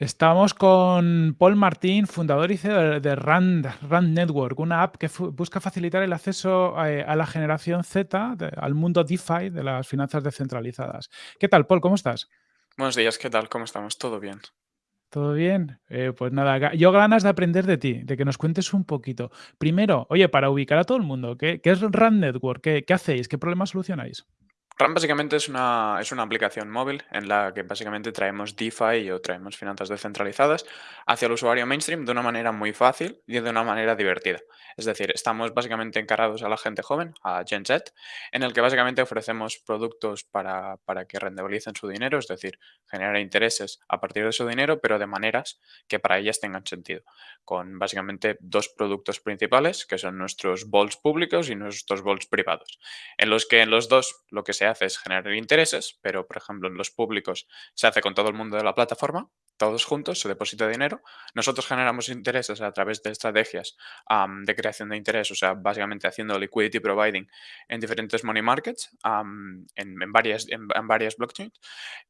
Estamos con Paul Martín, fundador y CEO de Rand Rand Network, una app que busca facilitar el acceso, eh, a la generación Z, de al mundo DeFi de las finanzas descentralizadas. ¿Qué tal, Paul? ¿Cómo estás? Buenos días, ¿qué tal? ¿Cómo estamos? ¿Todo bien? ¿Todo bien? Eh, pues nada, yo ganas de aprender de ti, de que nos cuentes un poquito. Primero, oye, para ubicar a todo el mundo, ¿qué qué es Rand Network? ¿Qué qué hacéis? ¿Qué problemas solucionáis? RAM básicamente es una, es una aplicación móvil en la que básicamente traemos DeFi o traemos finanzas descentralizadas hacia el usuario mainstream de una manera muy fácil y de una manera divertida. Es decir, estamos básicamente encarados a la gente joven, a Gen Z, en el que básicamente ofrecemos productos para, para que rentabilicen su dinero, es decir, generar intereses a partir de su dinero, pero de maneras que para ellas tengan sentido. Con básicamente dos productos principales, que son nuestros bols públicos y nuestros bols privados, en los que en los dos lo que se hace es generar intereses, pero por ejemplo en los públicos se hace con todo el mundo de la plataforma, todos juntos, se deposita dinero. Nosotros generamos intereses a través de estrategias de creación de interés, o sea, básicamente haciendo liquidity providing en diferentes money markets, en, en varias, en, en varias blockchains.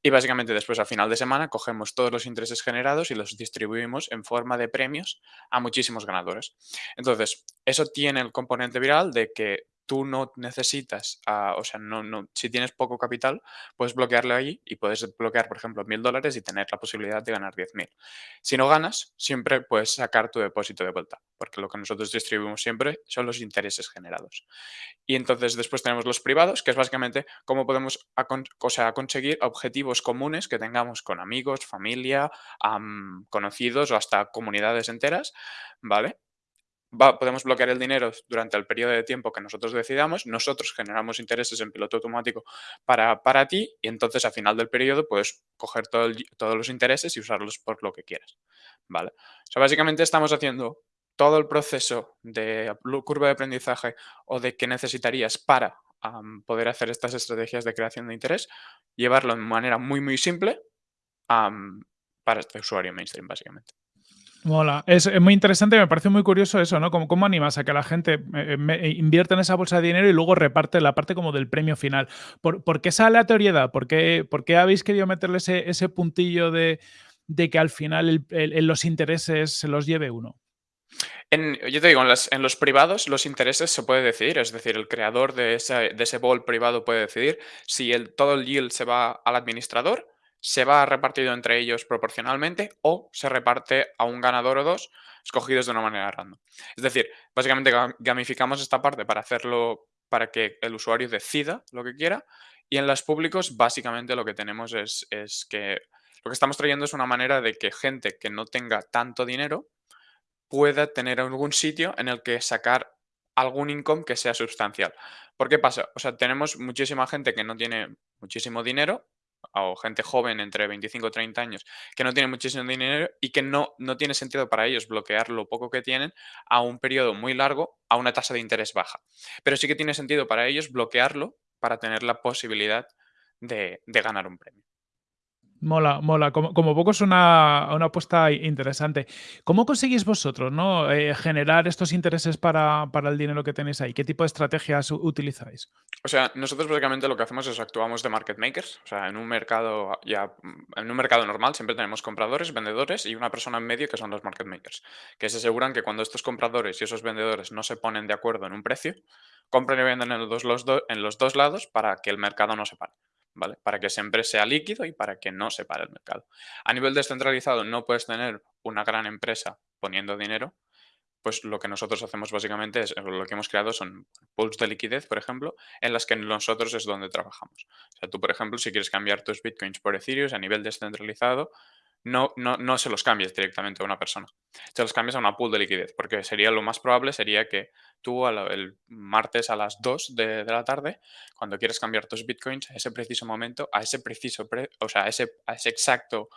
Y básicamente después, a final de semana, cogemos todos los intereses generados y los distribuimos en forma de premios a muchísimos ganadores. Entonces, eso tiene el componente viral de que tú no necesitas, ah, o sea, no, no, si tienes poco capital, puedes bloquearlo allí y puedes bloquear, por ejemplo, mil dólares y tener la posibilidad de ganar 10.000. Si no ganas, siempre puedes sacar tu depósito de vuelta, porque lo que nosotros distribuimos siempre son los intereses generados. Y entonces después tenemos los privados, que es básicamente cómo podemos o sea, conseguir objetivos comunes que tengamos con amigos, familia, am, conocidos o hasta comunidades enteras, ¿vale? Va- podemos bloquear el dinero durante el periodo de tiempo que nosotros decidamos, nosotros generamos intereses en piloto automático para, para ti y entonces a final del periodo puedes coger todo todos los intereses y usarlos por lo que quieras. ¿Vale? O sea, básicamente estamos haciendo todo el proceso de curva de aprendizaje o de qué necesitarías para poder hacer estas estrategias de creación de interés, llevarlo de manera muy, muy simple para este usuario mainstream, básicamente. Mola. Es, muy interesante, me parece muy curioso eso, ¿no? Cómo animas a que la gente, eh, eh, eh, invierta en esa bolsa de dinero y luego reparte la parte como del premio final. ¿Por qué esa aleatoriedad? ¿Por qué habéis querido meterle ese puntillo de que al final el los intereses se los lleve uno? Yo te digo, en, las- en los privados los intereses se puede decidir, es decir, el creador de ese, de bol privado puede decidir si el, todo el yield se va al administrador, se va repartido entre ellos proporcionalmente o se reparte a un ganador o dos escogidos de una manera random. Es decir, básicamente ga- gamificamos esta parte para hacerlo, para que el usuario decida lo que quiera y en los públicos básicamente lo que tenemos es, es que lo que estamos trayendo es una manera de que gente que no tenga tanto dinero, pueda tener algún sitio en el que sacar algún income que sea sustancial. ¿Por qué pasa? O sea, tenemos muchísima gente que no tiene muchísimo dinero, o gente joven entre 25 y 30 años, que no tiene muchísimo dinero y que no, no tiene sentido para ellos bloquear lo poco que tienen a un periodo muy largo a una tasa de interés baja. Pero sí que tiene sentido para ellos bloquearlo para tener la posibilidad de, de ganar un premio. Mola, mola. Como, poco es una, una apuesta interesante. ¿Cómo conseguís vosotros ¿no? Eh, generar estos intereses para, para el dinero que tenéis ahí? ¿Qué tipo de estrategias utilizáis? O sea, nosotros básicamente lo que hacemos es actuamos de market makers. O sea, en un mercado ya, en un mercado normal siempre tenemos compradores, vendedores y una persona en medio que son los market makers, que se aseguran que cuando estos compradores y esos vendedores no se ponen de acuerdo en un precio, compran y venden en los dos, en los dos lados para que el mercado no se pare. ¿Vale? Para que siempre sea líquido y para que no se pare el mercado. A nivel descentralizado no puedes tener una gran empresa poniendo dinero, pues lo que nosotros hacemos básicamente es, lo que hemos creado son pools de liquidez, por ejemplo, en las que nosotros es donde trabajamos. O sea, tú, por ejemplo, si quieres cambiar tus bitcoins por Ethereum a nivel descentralizado, no, no, no se los cambies directamente a una persona. Se los cambias a una pool de liquidez, porque sería lo más probable sería que tú el martes a las 2 de, la tarde, cuando quieres cambiar tus bitcoins, a ese preciso momento, a ese preciso, pre- o sea, a ese, ese exacto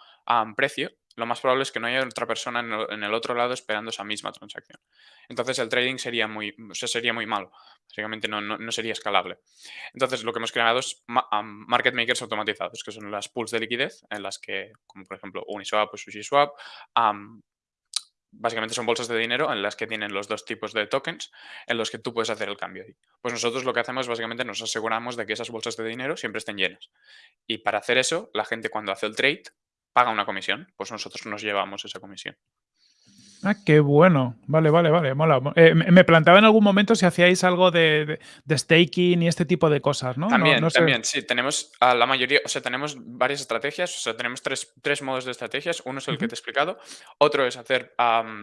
precio, lo más probable es que no haya otra persona en el, otro lado esperando esa misma transacción. Entonces el trading sería muy, sería muy malo. Básicamente no, no, sería escalable. Entonces lo que hemos creado es am, market makers automatizados, que son las pools de liquidez en las que, como por ejemplo Uniswap o SushiSwap, am, básicamente son bolsas de dinero en las que tienen los dos tipos de tokens en los que tú puedes hacer el cambio. Pues nosotros lo que hacemos básicamente nos aseguramos de que esas bolsas de dinero siempre estén llenas. Y para hacer eso, la gente cuando hace el trade paga una comisión, pues nosotros nos llevamos esa comisión. Ah, qué bueno. Vale, vale, vale, mola. Eh, me me planteaba en algún momento si hacíais algo de de de staking y este tipo de cosas, ¿no? También, no también, sí, tenemos a la mayoría, o sea, tenemos varias estrategias, o sea, tenemos tres, tres modos de estrategias. Uno es el que te he explicado, otro es hacer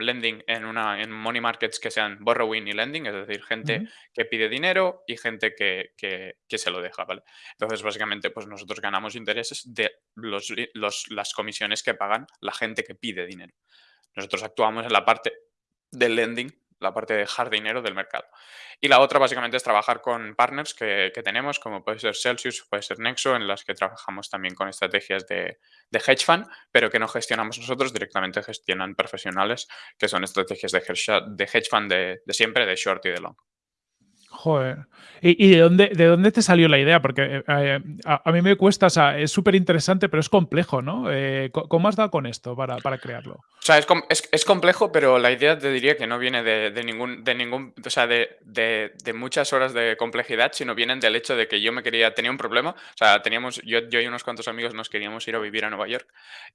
lending en, una, en money markets que sean borrowing y lending, es decir, gente que pide dinero y gente que, que- que se lo deja, ¿vale? Entonces, básicamente, pues nosotros ganamos intereses de los, los- las comisiones que pagan la gente que pide dinero. Nosotros actuamos en la parte del lending, la parte de dejar dinero del mercado. Y la otra básicamente es trabajar con partners que, tenemos, como puede ser Celsius, puede ser Nexo, en las que trabajamos también con estrategias de, hedge fund, pero que no gestionamos nosotros, directamente gestionan profesionales, que son estrategias de hedge, fund de siempre, de short y de long. Joder. ¿Y de dónde de dónde te salió la idea? Porque, eh, eh, a mí me cuesta, o sea, es súper interesante, pero es complejo, ¿no? Eh, ¿co cómo has dado con esto para para crearlo? O sea, es, com- es, es complejo, pero la idea te diría que no viene de, de ningún, de ningún, o sea, de- de muchas horas de complejidad, sino vienen del hecho de que yo me quería, tenía un problema, o sea, teníamos, yo, yo y unos cuantos amigos nos queríamos ir a vivir a Nueva York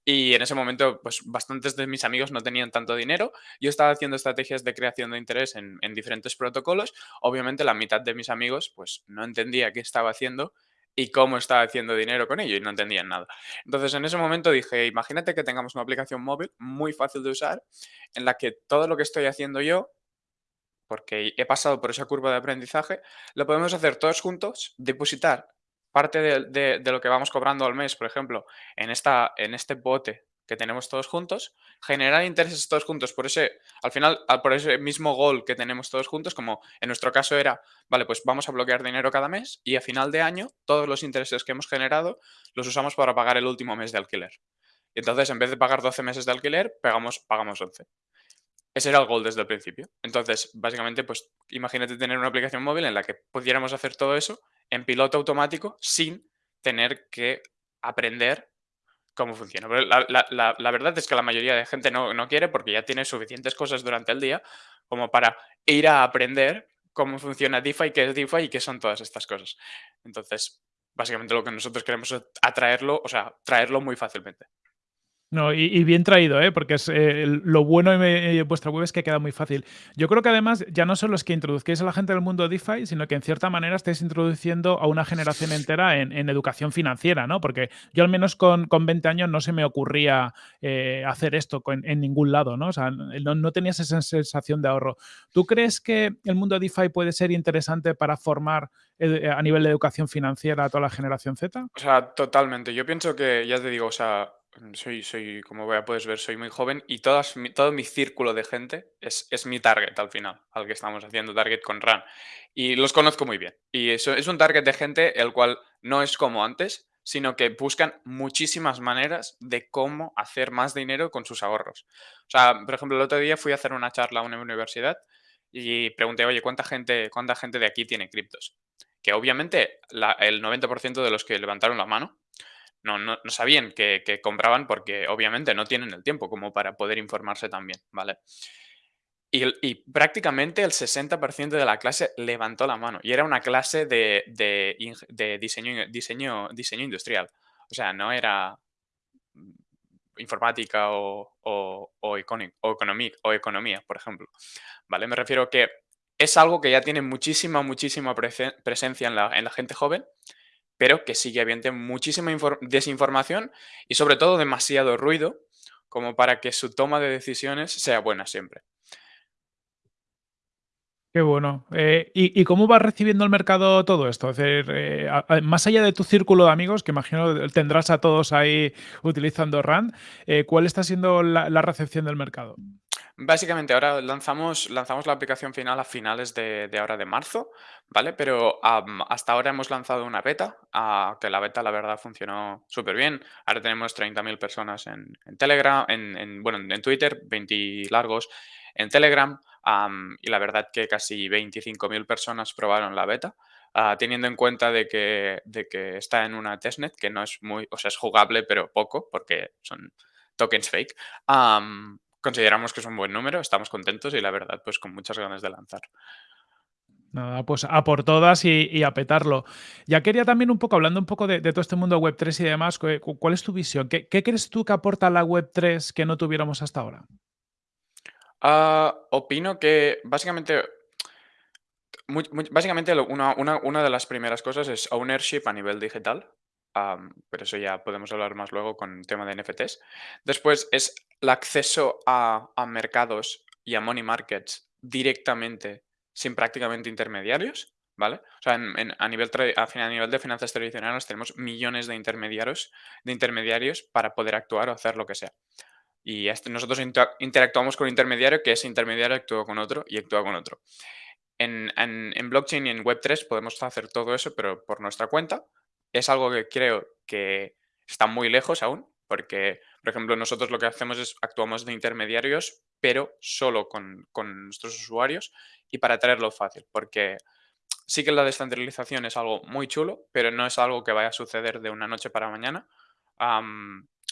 y en ese momento, pues bastantes de mis amigos no tenían tanto dinero, yo estaba haciendo estrategias de creación de interés en, en diferentes protocolos, obviamente la mitad de mis amigos, pues no entendía qué estaba haciendo y cómo estaba haciendo dinero con ello y no entendían nada. Entonces, en ese momento dije, imagínate que tengamos una aplicación móvil muy fácil de usar, en la que todo lo que estoy haciendo yo, porque he pasado por esa curva de aprendizaje, lo podemos hacer todos juntos, depositar parte de, lo que vamos cobrando al mes, por ejemplo, en, esta, en este bote que tenemos todos juntos, generar intereses todos juntos por ese, al final, por ese mismo goal que tenemos todos juntos, como en nuestro caso era, vale, pues vamos a bloquear dinero cada mes y a final de año todos los intereses que hemos generado los usamos para pagar el último mes de alquiler. Y entonces, en vez de pagar 12 meses de alquiler, pagamos, pagamos 11. Ese era el goal desde el principio. Entonces, básicamente, pues imagínate tener una aplicación móvil en la que pudiéramos hacer todo eso en piloto automático sin tener que aprender cómo funciona. Pero la, la- la- verdad es que la mayoría de gente no, no quiere porque ya tiene suficientes cosas durante el día como para ir a aprender cómo funciona DeFi, qué es DeFi y qué son todas estas cosas. Entonces, básicamente lo que nosotros queremos es atraerlo, o sea, traerlo muy fácilmente. No, y bien traído, ¿eh? Porque es, eh, lo bueno de vuestra web es que queda muy fácil. Yo creo que además ya no solo es que introduzcáis a la gente del mundo DeFi, sino que en cierta manera estáis introduciendo a una generación entera en educación financiera, ¿no? Porque yo al menos con con 20 años no se me ocurría, eh, hacer esto en ningún lado, ¿no? O sea, no no tenías esa sensación de ahorro. ¿Tú crees que el mundo DeFi puede ser interesante para formar, eh, a nivel de educación financiera a toda la generación Z? O sea, totalmente. Yo pienso que, ya te digo, o sea, soy, soy, como ya puedes ver, soy muy joven y todas, todo mi círculo de gente es, es mi target al final, al que estamos haciendo target con RAN. Y los conozco muy bien. Y eso es un target de gente el cual no es como antes, sino que buscan muchísimas maneras de cómo hacer más dinero con sus ahorros. O sea, por ejemplo, el otro día fui a hacer una charla a una universidad y pregunté, oye, ¿cuánta gente, cuánta gente de aquí tiene criptos? que obviamente el 90% de los que levantaron la mano no, no, no sabían que, compraban porque obviamente no tienen el tiempo como para poder informarse también, ¿vale? Y, prácticamente el 60% de la clase levantó la mano y era una clase de, de diseño, diseño, diseño industrial. O sea, no era informática o, o, o, o economía, por ejemplo. ¿Vale? Me refiero que es algo que ya tiene muchísima, muchísima prese- presencia en la, en la gente joven, pero que sigue habiendo muchísima infor- desinformación y sobre todo demasiado ruido como para que su toma de decisiones sea buena siempre. Qué bueno. Eh, ¿y cómo vas recibiendo el mercado todo esto? Es decir, eh, más allá de tu círculo de amigos, que imagino tendrás a todos ahí utilizando RAN, eh, ¿cuál está siendo la recepción del mercado? Básicamente, ahora lanzamos, lanzamos la aplicación final a finales de, ahora de marzo, ¿vale? Pero hasta ahora hemos lanzado una beta, que la beta la verdad funcionó súper bien. Ahora tenemos 30.000 personas en, Telegram, en, en- bueno, en Twitter, 20 largos en Telegram, am, y la verdad que casi 25.000 personas probaron la beta. ah, teniendo en cuenta de que, de que está en una testnet, que no es muy, o sea, es jugable, pero poco, porque son tokens fake. Consideramos que es un buen número, estamos contentos y la verdad, pues con muchas ganas de lanzar. Nada, pues a por todas y, y a petarlo. Ya quería también un poco, hablando un poco de, de todo este mundo web tres y demás, cu- cu- ¿cuál es tu visión? ¿Qué, qué crees tú que aporta la web 3 que no tuviéramos hasta ahora? Ah, opino que básicamente básicamente, una, una- una de las primeras cosas es ownership a nivel digital, pero eso ya podemos hablar más luego con el tema de NFTs. Después es el acceso a, mercados y a money markets directamente, sin prácticamente intermediarios, ¿vale? O sea, en- en- a, nivel a nivel de finanzas tradicionales tenemos millones de intermediarios, de intermediarios para poder actuar o hacer lo que sea. Y nosotros inter- interactuamos con un intermediario que ese intermediario actúa con otro y actúa con otro. En blockchain y en Web3 podemos hacer todo eso, pero por nuestra cuenta. Es algo que creo que está muy lejos aún, porque, por ejemplo, nosotros lo que hacemos es actuamos de intermediarios, pero solo con, con nuestros usuarios y para traerlo fácil, porque sí que la descentralización es algo muy chulo, pero no es algo que vaya a suceder de una noche para mañana,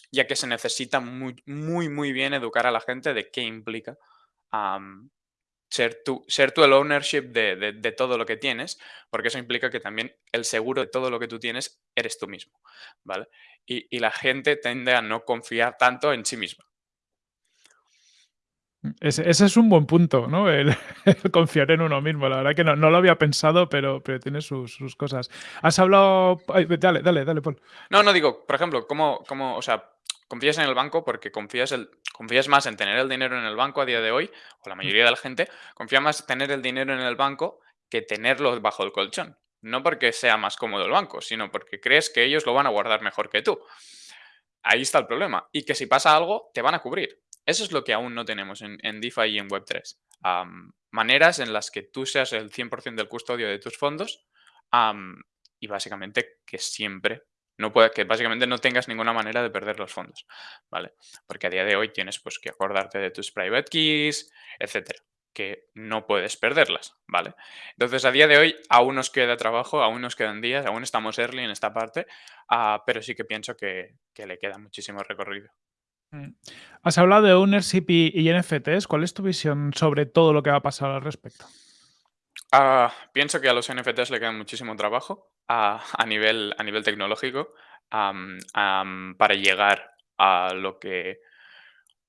ya que se necesita muy, muy, muy bien educar a la gente de qué implica ser tú, ser tú el ownership de, de- de todo lo que tienes, porque eso implica que también el seguro de todo lo que tú tienes eres tú mismo, ¿vale? Y, y la gente tiende a no confiar tanto en sí misma. Ese, ese es un buen punto, ¿no? El, el confiar en uno mismo. La verdad que no, no lo había pensado, pero, pero tiene sus, sus cosas. Has hablado. ay, dale, dale, dale, Paul. No, no digo, por ejemplo, ¿cómo, cómo, o sea, confías en el banco porque confías, el, confías más en tener el dinero en el banco a día de hoy, o la mayoría de la gente confía más en tener el dinero en el banco que tenerlo bajo el colchón. No porque sea más cómodo el banco, sino porque crees que ellos lo van a guardar mejor que tú. Ahí está el problema. Y que si pasa algo, te van a cubrir. Eso es lo que aún no tenemos en, en DeFi y en Web3. Am, maneras en las que tú seas el 100% del custodio de tus fondos y básicamente que siempre no pueda, que básicamente no tengas ninguna manera de perder los fondos, ¿vale? Porque a día de hoy tienes pues que acordarte de tus private keys, etcétera, que no puedes perderlas, ¿vale? Entonces a día de hoy aún nos queda trabajo, aún nos quedan días, aún estamos early en esta parte, ah, pero sí que pienso que, que le queda muchísimo recorrido. Mm. Has hablado de ownership y, NFTs. ¿Cuál es tu visión sobre todo lo que va a pasar al respecto? Ah, pienso que a los NFTs le queda muchísimo trabajo a, nivel, a nivel tecnológico para llegar a lo que,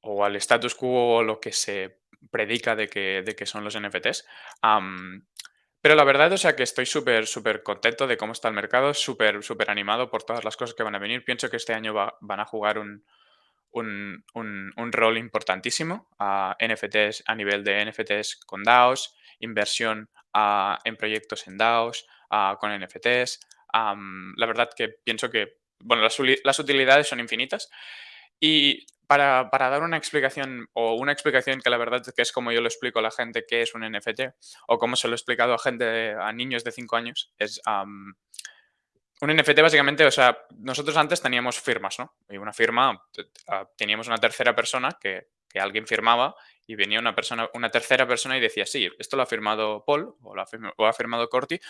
o al status quo o lo que se predica de que, de que son los NFTs. Pero la verdad, o sea, que estoy súper, súper contento de cómo está el mercado, súper, súper animado por todas las cosas que van a venir. Pienso que este año va- van a jugar un, un, un- un rol importantísimo a NFTs a nivel de NFTs con DAOs, inversión ah, en proyectos en DAOs ah, con NFTs. Am, la verdad que pienso que bueno, las, las utilidades son infinitas y para, para dar una explicación o una explicación que la verdad que es como yo lo explico a la gente qué es un NFT o cómo se lo he explicado a gente, a niños de 5 años, es am, un NFT básicamente, o sea, nosotros antes teníamos firmas, ¿no? Y una firma, ah, teníamos una tercera persona que, que alguien firmaba y venía una persona, una tercera persona y decía, sí, esto lo ha firmado Paul o lo ha, firmado Corti,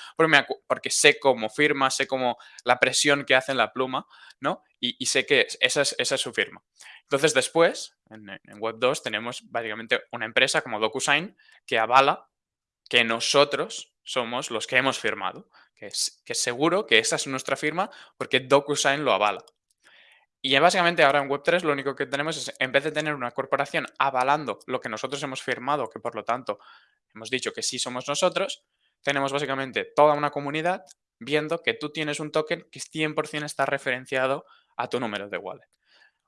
porque, sé cómo firma, sé cómo la presión que hace en la pluma, ¿no? Y, sé que es- esa es, esa es su firma. Entonces después, en, Web 2, tenemos básicamente una empresa como DocuSign que avala que nosotros somos los que hemos firmado, que es, que seguro que esa es nuestra firma porque DocuSign lo avala. Y básicamente ahora en Web3 lo único que tenemos es, en vez de tener una corporación avalando lo que nosotros hemos firmado, que por lo tanto hemos dicho que sí somos nosotros, tenemos básicamente toda una comunidad viendo que tú tienes un token que 100% está referenciado a tu número de wallet.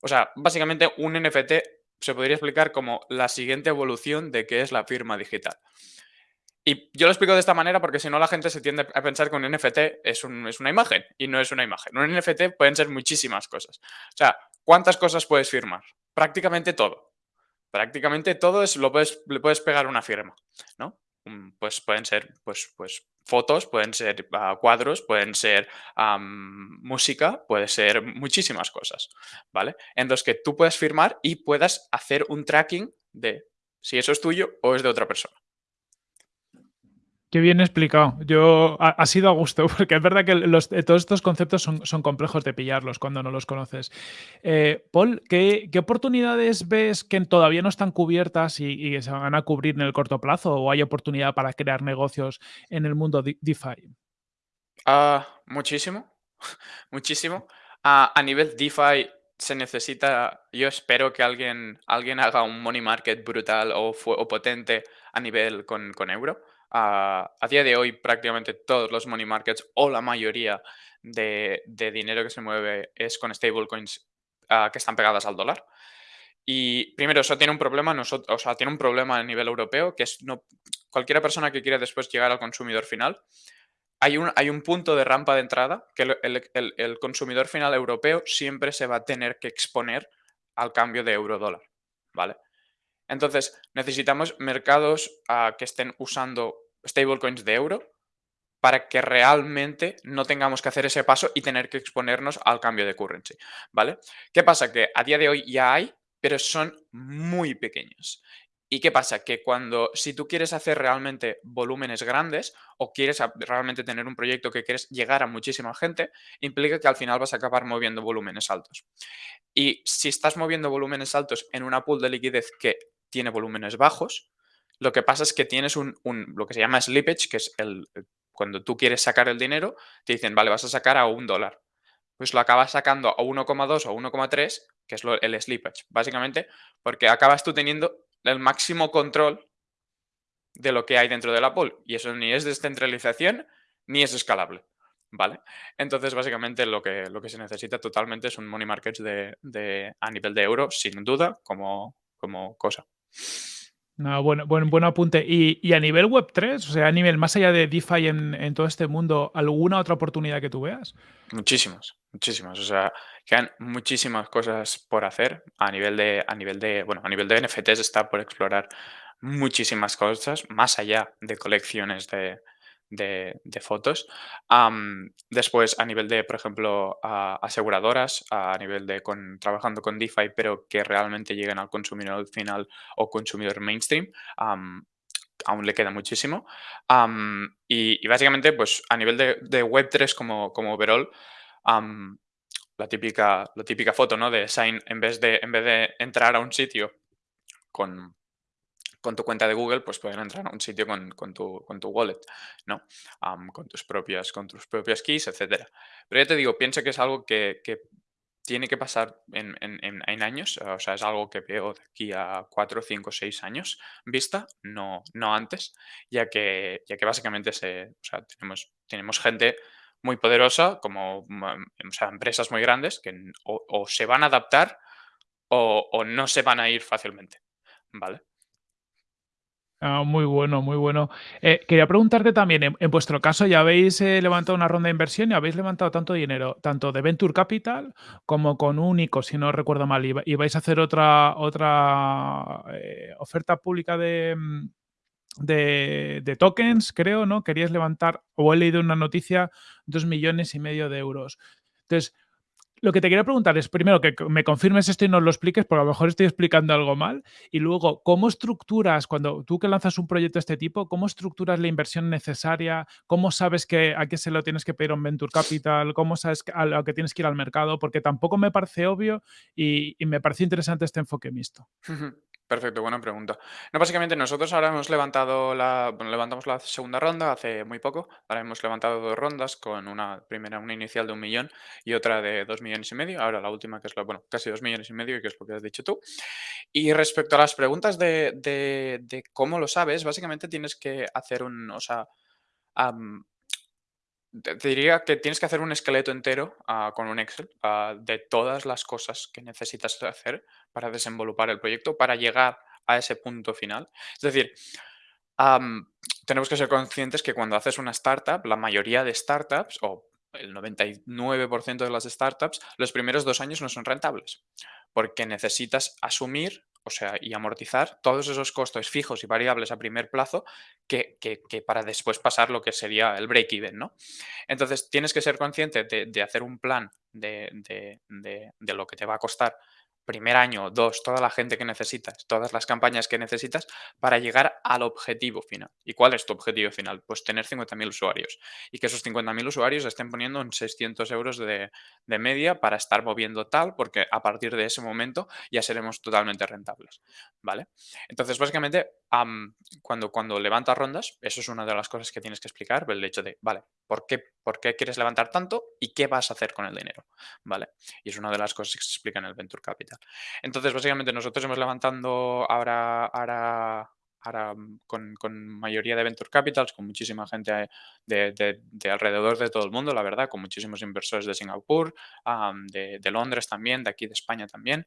O sea, básicamente un NFT se podría explicar como la siguiente evolución de qué es la firma digital. Y yo lo explico de esta manera porque si no la gente se tiende a pensar que un NFT es, un- es una imagen y no es una imagen. Un NFT pueden ser muchísimas cosas. O sea, ¿cuántas cosas puedes firmar? Prácticamente todo. Prácticamente todo es, lo puedes, le puedes pegar una firma, ¿no? Mm, Pues pueden ser pues, pues, fotos, pueden ser ah, cuadros, pueden ser música, puede ser muchísimas cosas, ¿vale? En los que tú puedes firmar y puedas hacer un tracking de si eso es tuyo o es de otra persona. Qué bien explicado. Yo ha, sido a gusto, porque es verdad que eh, todos estos conceptos son, son complejos de pillarlos cuando no los conoces. Eh, Paul, ¿qué, qué oportunidades ves que todavía no están cubiertas y, y se van a cubrir en el corto plazo? ¿O hay oportunidad para crear negocios en el mundo de- DeFi? Ah, muchísimo, muchísimo. A nivel DeFi se necesita, yo espero que alguien, alguien haga un money market brutal o, o potente a nivel con, con euro. A día de hoy prácticamente todos los money markets o la mayoría de, dinero que se mueve es con stablecoins ah, que están pegadas al dólar. Y primero, eso tiene un problema, nosotros, o sea, tiene un problema a nivel europeo, que es no, cualquiera persona que quiera después llegar al consumidor final hay un, hay un punto de rampa de entrada que el- el consumidor final europeo siempre se va a tener que exponer al cambio de euro-dólar, ¿vale? Entonces, necesitamos mercados ah, que estén usando stablecoins de euro para que realmente no tengamos que hacer ese paso y tener que exponernos al cambio de currency, ¿vale? ¿Qué pasa? Que a día de hoy ya hay, pero son muy pequeños. ¿Y qué pasa? Que cuando, si tú quieres hacer realmente volúmenes grandes o quieres realmente tener un proyecto que quieres llegar a muchísima gente, implica que al final vas a acabar moviendo volúmenes altos. Y si estás moviendo volúmenes altos en una pool de liquidez que tiene volúmenes bajos, lo que pasa es que tienes un, lo que se llama slippage, que es el, el- cuando tú quieres sacar el dinero, te dicen, vale, vas a sacar a un dólar. Pues lo acabas sacando a 1,2 o 1,3, que es el slippage, básicamente, porque acabas tú teniendo el máximo control de lo que hay dentro de la pool. Y eso ni es descentralización ni es escalable. ¿Vale? Entonces, básicamente, lo que, lo que se necesita totalmente es un money market de- a nivel de euro, sin duda, como, como cosa. No, bueno, buen, buen apunte. Y, y a nivel web tres o sea, a nivel más allá de DeFi en, en todo este mundo, ¿alguna otra oportunidad que tú veas? Muchísimas, muchísimas. O sea, quedan muchísimas cosas por hacer a nivel de, a nivel de, bueno, a nivel de NFTs está por explorar muchísimas cosas, más allá de colecciones de, de- fotos. Después, a nivel de, por ejemplo, aseguradoras, a nivel de con, trabajando con DeFi, pero que realmente lleguen al consumidor final o consumidor mainstream, am, aún le queda muchísimo. Y, básicamente, pues a nivel de, de Web3 como, como overall, la típica, la típica foto, ¿no? De sign, en vez de, en vez de entrar a un sitio con, con tu cuenta de Google, pues pueden entrar a un sitio con, tu, con tu wallet, ¿no? Am, con tus propias, con tus propias keys, etcétera. Pero ya te digo, pienso que es algo que, que tiene que pasar en, en- en- años, o sea, es algo que veo de aquí a 4, 5, 6 años vista, no, no antes, ya que, ya que básicamente se, o sea, tenemos, tenemos gente muy poderosa, como o sea, empresas muy grandes, que o, se van a adaptar o no se van a ir fácilmente, ¿vale? Ah, muy bueno, muy bueno. Eh, quería preguntarte también, en, vuestro caso, ya habéis eh, levantado una ronda de inversión y habéis levantado tanto dinero, tanto de Venture Capital como con Único, si no recuerdo mal, y, va- y vais a hacer otra, otra eh, oferta pública de, mm, de, de tokens, creo, ¿no? Queríais levantar, o he leído una noticia, dos millones y medio de euros. Entonces, lo que te quería preguntar es, primero, que me confirmes esto y nos lo expliques, porque a lo mejor estoy explicando algo mal. Y luego, ¿cómo estructuras, cuando tú que lanzas un proyecto de este tipo, cómo estructuras la inversión necesaria? ¿Cómo sabes que a qué se lo tienes que pedir a un Venture Capital? ¿Cómo sabes a lo que tienes que ir al mercado? Porque tampoco me parece obvio y, y me parece interesante este enfoque mixto. Perfecto, buena pregunta. No, básicamente nosotros ahora hemos levantado la, bueno, levantamos la segunda ronda hace muy poco. Ahora hemos levantado dos rondas con una primera, una inicial de un millón y otra de dos millones y medio. Ahora la última que es la, bueno, casi dos millones y medio, que es lo que has dicho tú. Y respecto a las preguntas de, de- de cómo lo sabes, básicamente tienes que hacer un, o sea, te diría que tienes que hacer un esqueleto entero, ah, con un Excel, ah, de todas las cosas que necesitas hacer para desenvolupar el proyecto, para llegar a ese punto final. Es decir, tenemos que ser conscientes que cuando haces una startup, la mayoría de startups, o el 99% de las startups, los primeros dos años no son rentables, porque necesitas asumir, o sea, y amortizar todos esos costos fijos y variables a primer plazo que, que- para después pasar lo que sería el break-even, ¿no? Entonces, tienes que ser consciente de, de hacer un plan de- de- de lo que te va a costar primer año dos, toda la gente que necesitas, todas las campañas que necesitas para llegar al objetivo final. ¿Y cuál es tu objetivo final? Pues tener 50.000 usuarios y que esos 50.000 usuarios estén poniendo en 600 euros de, de media para estar moviendo tal, porque a partir de ese momento ya seremos totalmente rentables. ¿Vale? Entonces, básicamente, cuando, cuando levantas rondas, eso es una de las cosas que tienes que explicar, el hecho de, vale, ¿por qué, ¿por qué quieres levantar tanto y qué vas a hacer con el dinero? ¿Vale? Y es una de las cosas que se explica en el Venture Capital. Entonces, básicamente, nosotros hemos levantando ahora, ahora, ahora con, con, mayoría de Venture Capitals, con muchísima gente de, de, de, alrededor de todo el mundo, la verdad, con muchísimos inversores de Singapur, de, Londres también, de aquí de España también.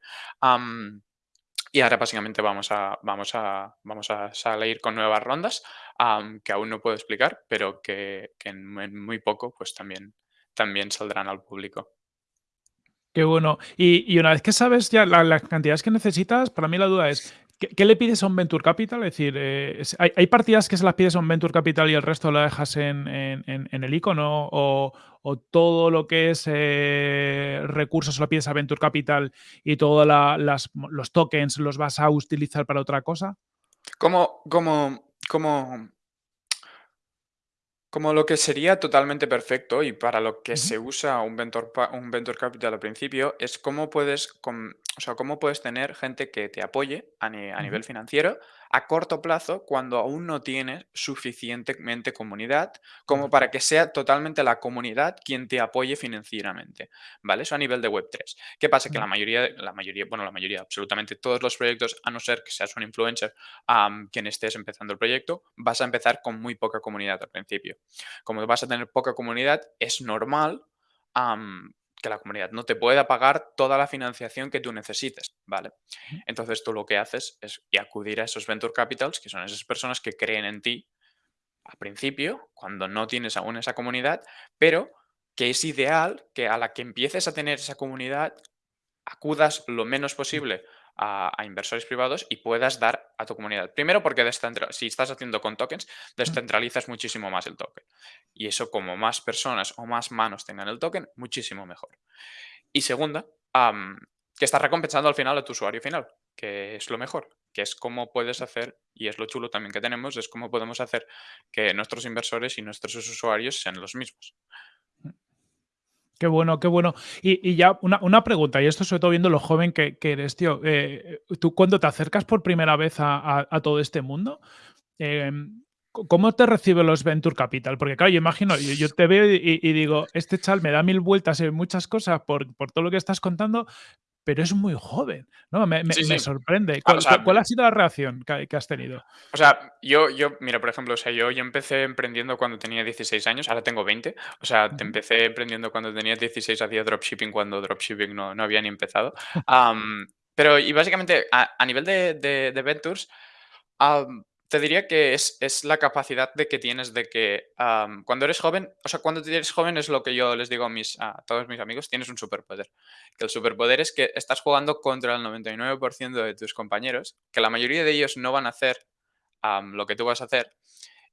Y ahora básicamente vamos a, vamos a, vamos a salir con nuevas rondas que aún no puedo explicar, pero que, en, muy poco pues también, también saldrán al público. Qué bueno. Y, una vez que sabes ya la, las cantidades que necesitas, para mí la duda es, ¿qué, le pides a un Venture Capital? Es decir, eh, hay, partidas que se las pides a un Venture Capital y el resto lo dejas en el icono? O, o, todo lo que es eh, recursos lo pides a Venture Capital y todos los tokens los vas a utilizar para otra cosa? ¿Cómo, cómo, cómo Como lo que sería totalmente perfecto y para lo que Ujú. se usa un venture, pa- un venture capital al principio es cómo puedes, com- o sea, cómo puedes tener gente que te apoye a, ni- a Ujú. nivel financiero a corto plazo cuando aún no tienes suficientemente comunidad como para que sea totalmente la comunidad quien te apoye financieramente, ¿vale? Eso a nivel de web tres ¿Qué pasa? Que la mayoría, de- la mayoría, bueno, la mayoría, absolutamente todos los proyectos, a no ser que seas un influencer, quien estés empezando el proyecto, vas a empezar con muy poca comunidad al principio como vas a tener poca comunidad, es normal que la comunidad no te pueda pagar toda la financiación que tú necesites, ¿vale? Entonces tú lo que haces es acudir a esos venture capitals, que son esas personas que creen en ti al principio, cuando no tienes aún esa comunidad, pero que es ideal que a la que empieces a tener esa comunidad acudas lo menos posible a, a inversores privados y puedas dar a tu comunidad. Primero porque si estás haciendo con tokens, descentralizas muchísimo más el token. Y eso como más personas o más manos tengan el token, muchísimo mejor. Y segunda, que estás recompensando al final a tu usuario final, que es lo mejor, que es cómo puedes hacer, y es lo chulo también que tenemos, es cómo podemos hacer que nuestros inversores y nuestros usuarios sean los mismos. Qué bueno, qué bueno. Y, y ya una, una pregunta, y esto sobre todo viendo lo joven que, que eres, tío. eh, tú cuando te acercas por primera vez a, a- todo este mundo, em, ¿cómo te reciben los Venture Capital? Porque claro, yo imagino, yo, te veo y, y digo, este chal me da mil vueltas en muchas cosas por, por todo lo que estás contando, pero es muy joven, ¿no? Me, me- Sí, me sí. sorprende. Ah, o ¿Cuál, sea, cuál- cuál ha sido la reacción que, que has tenido? O sea, yo, yo, mira, por ejemplo, o sea, yo, yo empecé emprendiendo cuando tenía 16 años, ahora tengo 20. O sea, te empecé emprendiendo cuando tenía 16, hacía dropshipping cuando dropshipping no, no había ni empezado. Pero, y básicamente, a, a nivel de, de, de ventures, te diría que es, es la capacidad de que tienes de que am, cuando eres joven, o sea, cuando eres joven es lo que yo les digo a, mis, a todos mis amigos, tienes un superpoder. Que el superpoder es que estás jugando contra el 99% de tus compañeros, que la mayoría de ellos no van a hacer am, lo que tú vas a hacer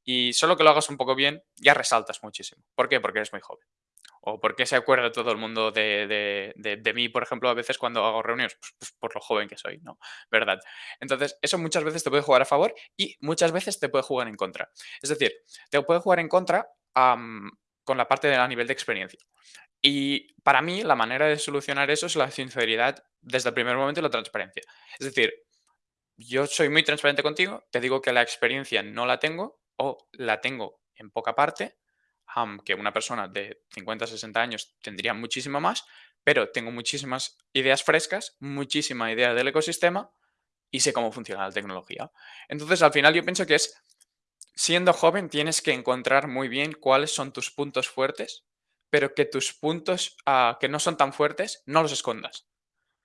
y solo que lo hagas un poco bien, ya resaltas muchísimo. ¿Por qué? Porque eres muy joven. ¿O por qué se acuerda todo el mundo de, de- de- mí, por ejemplo, a veces cuando hago reuniones? Pues, pues por lo joven que soy, ¿no? ¿Verdad? Entonces, eso muchas veces te puede jugar a favor y muchas veces te puede jugar en contra. Es decir, te puede jugar en contra con la parte de, a nivel de experiencia. Y para mí, la manera de solucionar eso es la sinceridad desde el primer momento y la transparencia. Es decir, yo soy muy transparente contigo, te digo que la experiencia no la tengo o la tengo en poca parte, aunque una persona de 50, 60 años tendría muchísimo más, pero tengo muchísimas ideas frescas, muchísima idea del ecosistema y sé cómo funciona la tecnología. Entonces, al final yo pienso que es, siendo joven, tienes que encontrar muy bien cuáles son tus puntos fuertes, pero que tus puntos ah, que no son tan fuertes no los escondas.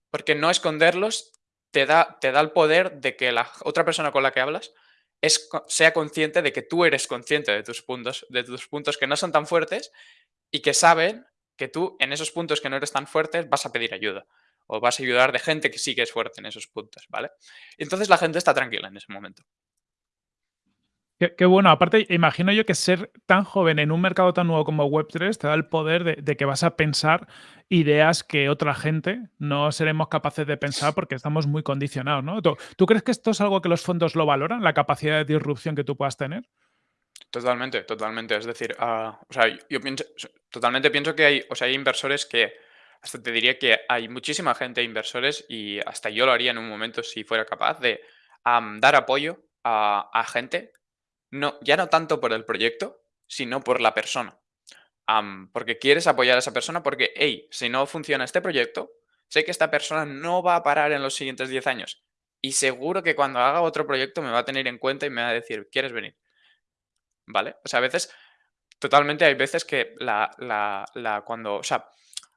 Porque no esconderlos te da, te da el poder de que la otra persona con la que hablas es, sea consciente de que tú eres consciente de tus puntos, de tus puntos que no son tan fuertes y que saben que tú en esos puntos que no eres tan fuertes vas a pedir ayuda o vas a ayudar de gente que sí que es fuerte en esos puntos, ¿vale? Entonces la gente está tranquila en ese momento. Qué, bueno. Aparte, imagino yo que ser tan joven en un mercado tan nuevo como Web3 te da el poder de, que vas a pensar ideas que otra gente no seremos capaces de pensar porque estamos muy condicionados, ¿no? ¿Tú, crees que esto es algo que los fondos lo valoran, la capacidad de disrupción que tú puedas tener? Totalmente, totalmente. Es decir, ah, o sea, yo pienso, totalmente pienso que hay, o sea, hay inversores que, hasta te diría que hay muchísima gente, inversores, y hasta yo lo haría en un momento si fuera capaz de dar apoyo a, a gente no, ya no tanto por el proyecto, sino por la persona. porque quieres apoyar a esa persona porque, hey, si no funciona este proyecto, sé que esta persona no va a parar en los siguientes 10 años. Y seguro que cuando haga otro proyecto me va a tener en cuenta y me va a decir, ¿quieres venir? ¿Vale? O sea, a veces, totalmente hay veces que la, la, la cuando, o sea,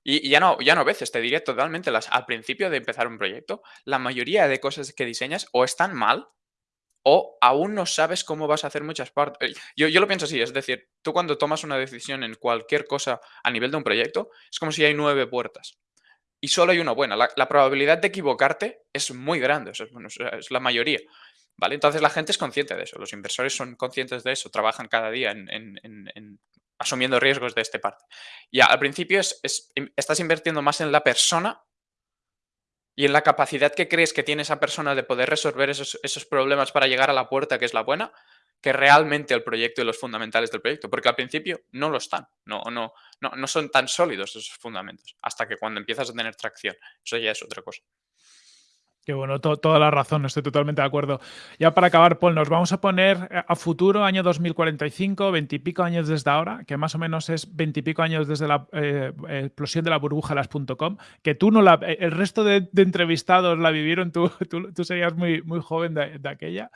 y, ya no, ya no veces, te diría totalmente, las, al principio de empezar un proyecto, la mayoría de cosas que diseñas o están mal o aún no sabes cómo vas a hacer muchas partes. Eh, yo, yo, lo pienso así, es decir, tú cuando tomas una decisión en cualquier cosa a nivel de un proyecto, es como si hay nueve puertas y solo hay una buena. La, probabilidad de equivocarte es muy grande, es, la mayoría. ¿vale? Entonces la gente es consciente de eso, los inversores son conscientes de eso, trabajan cada día en, asumiendo riesgos de este parte. Y al principio es, estás invirtiendo más en la persona y en la capacidad que crees que tiene esa persona de poder resolver esos, problemas para llegar a la puerta que es la buena, que realmente el proyecto y los fundamentales del proyecto, porque al principio no lo están, no, no, no, no son tan sólidos esos fundamentos, hasta que cuando empiezas a tener tracción, eso ya es otra cosa. Qué bueno, toda la razón, estoy totalmente de acuerdo. Ya para acabar, Paul, nos vamos a poner eh, a futuro, año 2045, veintipico años desde ahora, que más o menos es veintipico años desde la eh, explosión de la burbuja las.com, que tú no la, eh, el resto de, entrevistados la vivieron, tú, tú, serías muy, muy joven de, de aquella.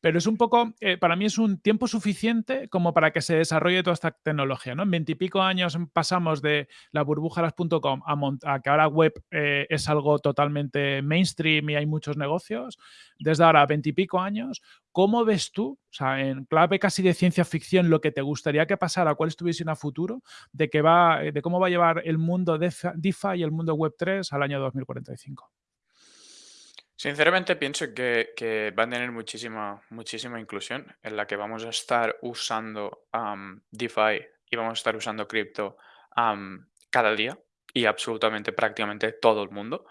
Pero es un poco, eh, para mí es un tiempo suficiente como para que se desarrolle toda esta tecnología. ¿no? En veintipico años pasamos de la burbuja.com a, a, que ahora web eh, es algo totalmente mainstream y hay muchos negocios. Desde ahora veintipico años, ¿cómo ves tú, o sea, en clave casi de ciencia ficción, lo que te gustaría que pasara, cuál es tu visión a futuro de, que va, de cómo va a llevar el mundo DeFi y el mundo Web 3 al año 2045? Sinceramente pienso que, va a tener muchísima, muchísima inclusión en la que vamos a estar usando DeFi y vamos a estar usando cripto cada día y absolutamente prácticamente todo el mundo.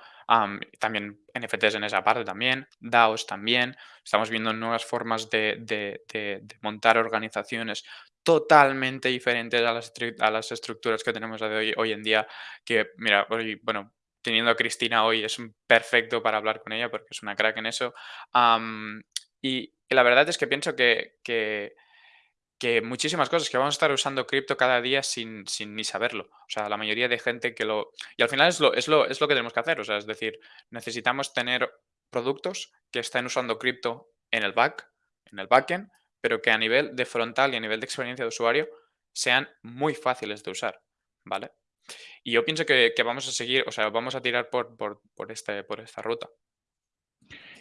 también NFTs en esa parte también, DAOs también. Estamos viendo nuevas formas de, montar organizaciones totalmente diferentes a las, a las estructuras que tenemos hoy, hoy en día. Que, mira, hoy, bueno, teniendo a Cristina hoy es perfecto para hablar con ella porque es una crack en eso. y, la verdad es que pienso que, que, muchísimas cosas, que vamos a estar usando cripto cada día sin, sin, ni saberlo. O sea, la mayoría de gente que lo... Y al final es lo, es lo, es lo que tenemos que hacer. O sea, es decir, necesitamos tener productos que estén usando cripto en el back, en el backend, pero que a nivel de frontal y a nivel de experiencia de usuario sean muy fáciles de usar. ¿Vale? Y yo pienso que, vamos a seguir, o sea, vamos a tirar por, por, este, por esta ruta.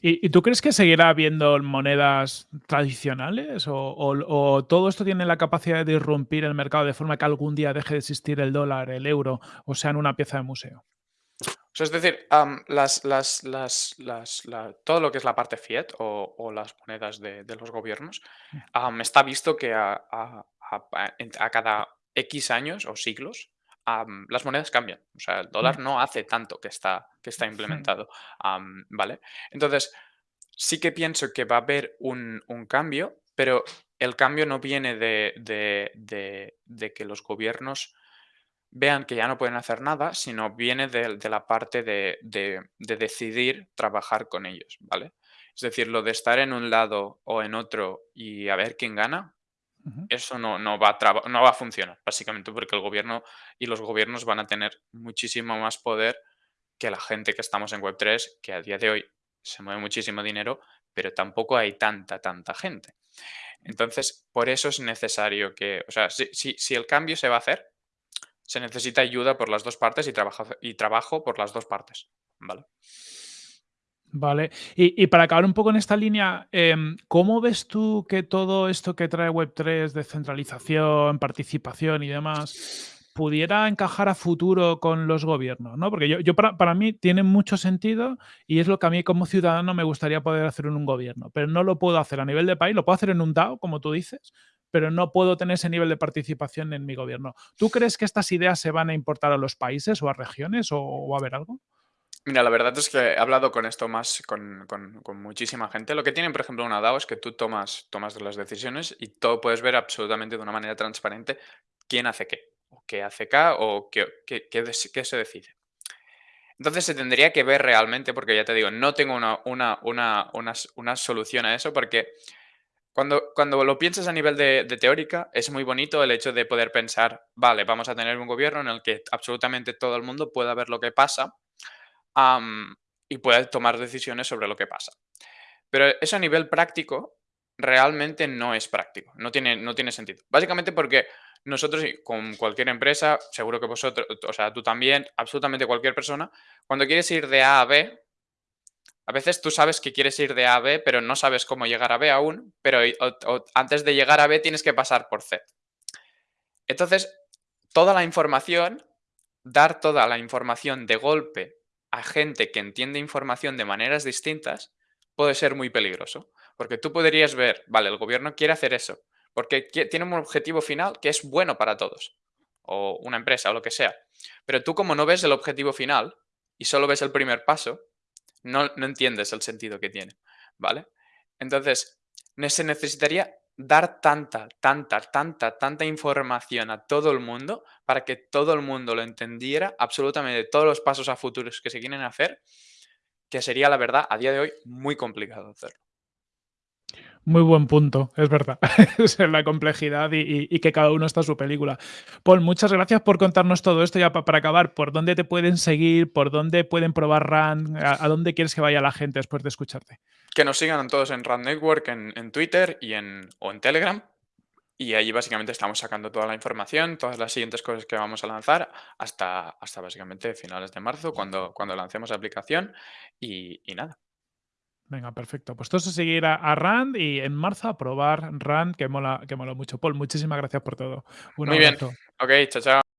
¿Y, tú crees que seguirá habiendo monedas tradicionales o, todo esto tiene la capacidad de irrumpir el mercado de forma que algún día deje de existir el dólar, el euro o sea en una pieza de museo? O sea, es decir, las, las, las, todo lo que es la parte fiat o, las monedas de, los gobiernos, mm. está visto que a, a, cada X años o siglos las monedas cambian. O sea, el dólar mm. no hace tanto que está, que está implementado. ¿Vale? Entonces, sí que pienso que va a haber un, cambio, pero el cambio no viene de, de, que los gobiernos vean que ya no pueden hacer nada, sino viene de, la parte de, decidir trabajar con ellos, ¿vale? Es decir, lo de estar en un lado o en otro y a ver quién gana, eso no, no, va a no va a funcionar, básicamente porque el gobierno y los gobiernos van a tener muchísimo más poder que la gente que estamos en Web3, que a día de hoy se mueve muchísimo dinero, pero tampoco hay tanta, tanta gente. Entonces, por eso es necesario que, o sea, si, si el cambio se va a hacer, se necesita ayuda por las dos partes y trabajo, y trabajo por las dos partes, ¿vale? Vale. Y, para acabar un poco en esta línea, em, ¿cómo ves tú que todo esto que trae Web3, descentralización, participación y demás, pudiera encajar a futuro con los gobiernos, ¿no? Porque yo yo para para mí tiene mucho sentido y es lo que a mí como ciudadano me gustaría poder hacer en un gobierno, pero no lo puedo hacer a nivel de país, lo puedo hacer en un DAO, como tú dices, pero no puedo tener ese nivel de participación en mi gobierno. ¿Tú crees que estas ideas se van a importar a los países o a regiones o o a haber algo? Mira, la verdad es que he hablado con esto más con, con- con muchísima gente. Lo que tienen, por ejemplo, una DAO es que tú tomas, tomas las decisiones y todo puedes ver absolutamente de una manera transparente quién hace qué, o qué hace K, o qué, qué, qué se decide. Entonces se tendría que ver realmente, porque ya te digo, no tengo una, una, una, una solución a eso, porque cuando, cuando lo piensas a nivel de teórica, es muy bonito el hecho de poder pensar, vale, vamos a tener un gobierno en el que absolutamente todo el mundo pueda ver lo que pasa y puede tomar decisiones sobre lo que pasa. Pero eso a nivel práctico realmente no es práctico, no tiene, no tiene sentido. Básicamente porque nosotros, con cualquier empresa, seguro que vosotros, o sea, tú también, absolutamente cualquier persona, cuando quieres ir de A a B, a veces tú sabes que quieres ir de A a B, pero no sabes cómo llegar a B aún, pero antes de llegar a B tienes que pasar por C. Entonces, toda la información, dar toda la información de golpe a gente que entiende información de maneras distintas, puede ser muy peligroso. Porque tú podrías ver, vale, el gobierno quiere hacer eso, porque tiene un objetivo final que es bueno para todos, o una empresa, o lo que sea. Pero tú como no ves el objetivo final y solo ves el primer paso, no, no entiendes el sentido que tiene, ¿vale? Entonces, se necesitaría dar tanta, tanta, tanta, tanta información a todo el mundo para que todo el mundo lo entendiera, absolutamente todos los pasos a futuros que se quieren hacer, que sería, la verdad, a día de hoy muy complicado hacerlo. Muy buen punto, es verdad. Es la complejidad y que cada uno está a su película. Paul, muchas gracias por contarnos todo esto. Ya pa para acabar, ¿por dónde te pueden seguir? ¿Por dónde pueden probar RAN? ¿A dónde quieres que vaya la gente después de escucharte? Que nos sigan todos en Rand Network, en, Twitter y en, o en Telegram. Y ahí básicamente estamos sacando toda la información, todas las siguientes cosas que vamos a lanzar, hasta, hasta básicamente finales de marzo, cuando, cuando lancemos la aplicación. Y nada. Venga, perfecto. Pues todos a seguir a a Rand y en marzo a probar Rand, que mola que mola mucho. Paul, muchísimas gracias por todo. Un Muy bien. abrazo. Ok, chao, chao.